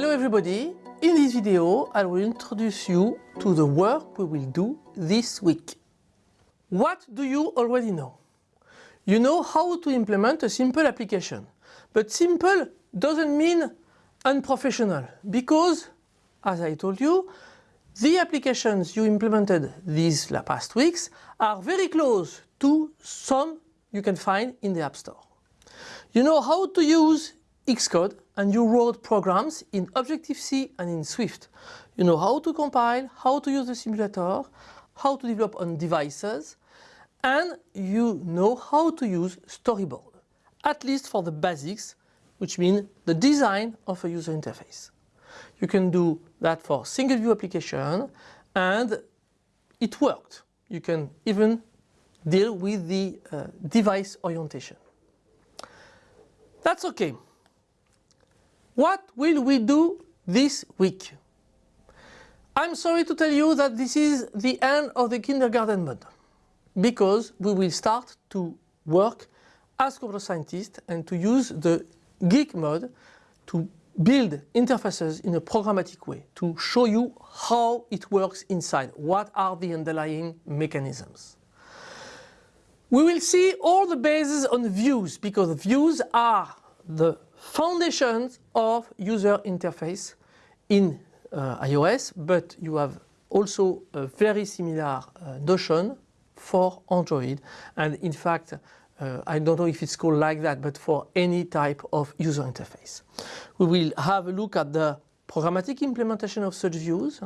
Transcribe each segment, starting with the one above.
Hello everybody! In this video I will introduce you to the work we will do this week. What do you already know? You know how to implement a simple application. But simple doesn't mean unprofessional because, as I told you, the applications you implemented these past weeks are very close to some you can find in the App Store. You know how to use Xcode and you wrote programs in Objective-C and in Swift. You know how to compile, how to use the simulator, how to develop on devices, and you know how to use storyboard, at least for the basics, which means the design of a user interface. You can do that for single view application and it worked. You can even deal with the uh, device orientation. That's okay. What will we do this week? I'm sorry to tell you that this is the end of the kindergarten mode because we will start to work as computer scientists and to use the geek mode to build interfaces in a programmatic way to show you how it works inside, what are the underlying mechanisms. We will see all the bases on views because views are the foundations of user interface in uh, iOS, but you have also a very similar uh, notion for Android. And in fact, uh, I don't know if it's called like that, but for any type of user interface. We will have a look at the programmatic implementation of such views,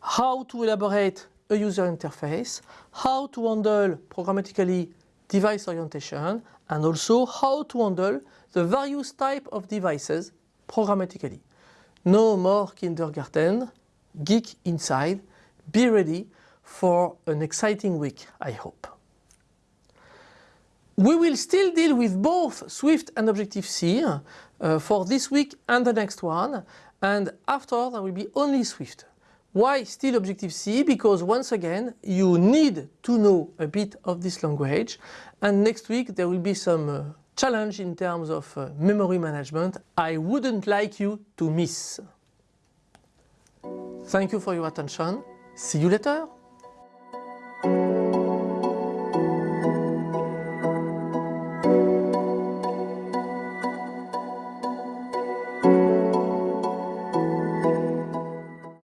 how to elaborate a user interface, how to handle programmatically device orientation, and also how to handle the various type of devices programmatically. No more kindergarten, geek inside, be ready for an exciting week, I hope. We will still deal with both Swift and Objective-C uh, for this week and the next one and after there will be only Swift. Why still Objective-C? Because once again you need to know a bit of this language and next week there will be some uh, challenge in terms of uh, memory management I wouldn't like you to miss. Thank you for your attention. See you later.